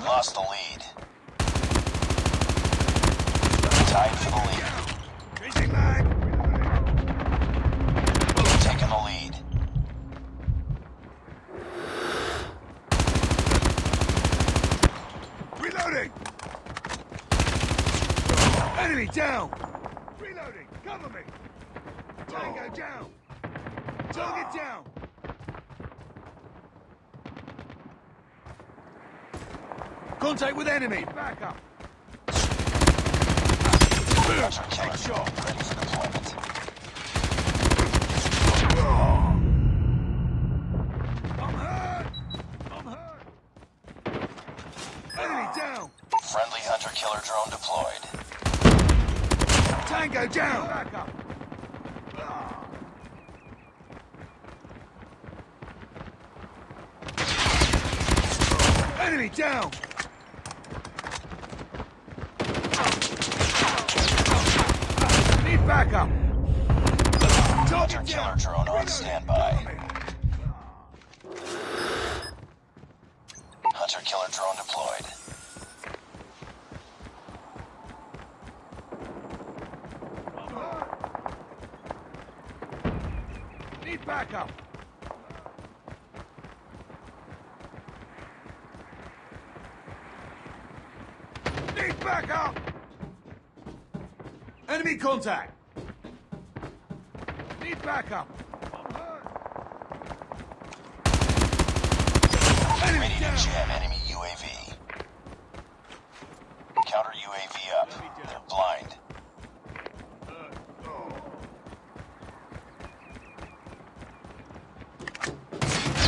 We lost the lead. Tied for the lead. We've taken the lead. Reloading! Enemy down! Reloading! Cover me! Tango down! Target down! Contact with enemy. Back up. Hunter ready for deployment. I'm hurt. I'm hurt. Enemy down. Friendly hunter killer drone deployed. Tango down. Back up. Enemy down. Need backup. Hunter Target killer drone on standby. Hunter killer drone deployed. Need backup. Need backup. Enemy contact. Need backup. Enemy down. enemy UAV. Counter UAV up. They're blind.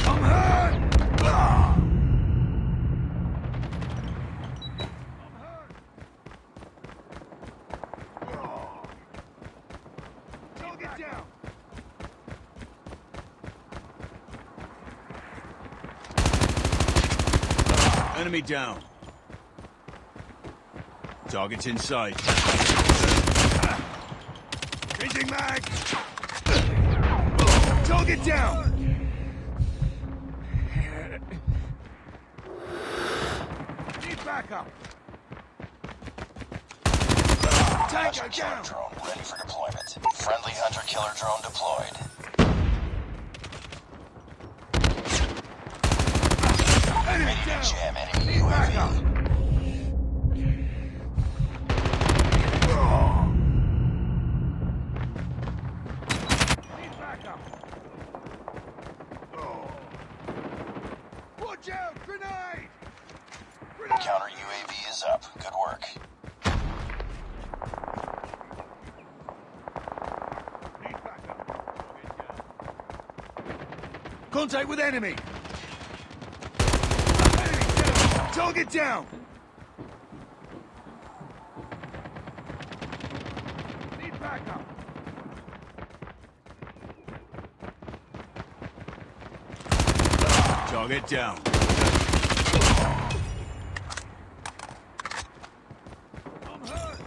I'm hurt. Ah. I'm hurt. Ah. Target down. Enemy down. Target's in sight. Changing mag. Target down. Need backup. Tango down. drone ready for deployment. Friendly hunter killer drone deployed. Down. jam enemy out! Grenade! Grenade! Counter UAV is up. Good work. Need backup. Contact with enemy. Enemy down. Target down. Need backup. Target down. I'm hurt.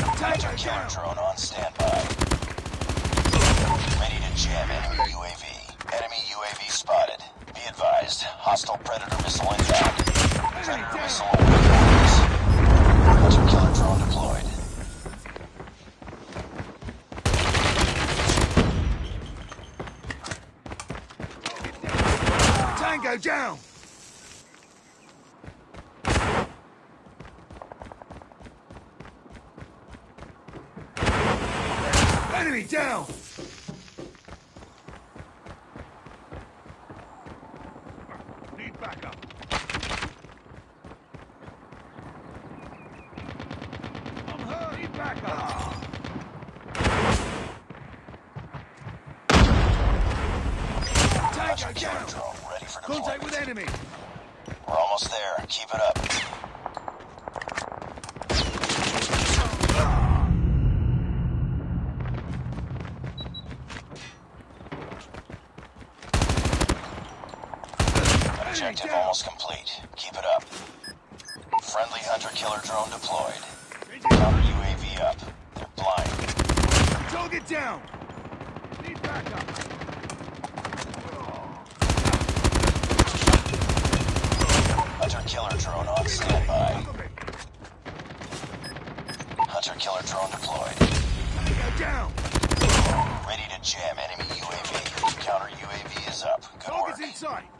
Hunter Tango killer down. drone on standby. Ready jam enemy UAV. Enemy UAV spotted. Be advised. Hostile predator missile inbound. Predator missile awaiting orders. Hunter killer drone deployed. Tango down! Enemy down! Need backup. I'm hurt. Need backup. Hunter Tango killer down! drone ready for Contact with enemy! We're almost there. Keep it up. Objective almost complete. Keep it up. Friendly hunter killer drone deployed. Counter UAV up. They're blind. Target down! Need backup. Stand by. Cover me. Hunter killer drone deployed. Down. Ready to jam enemy UAV. Counter UAV is up. Good work. Target's in sight.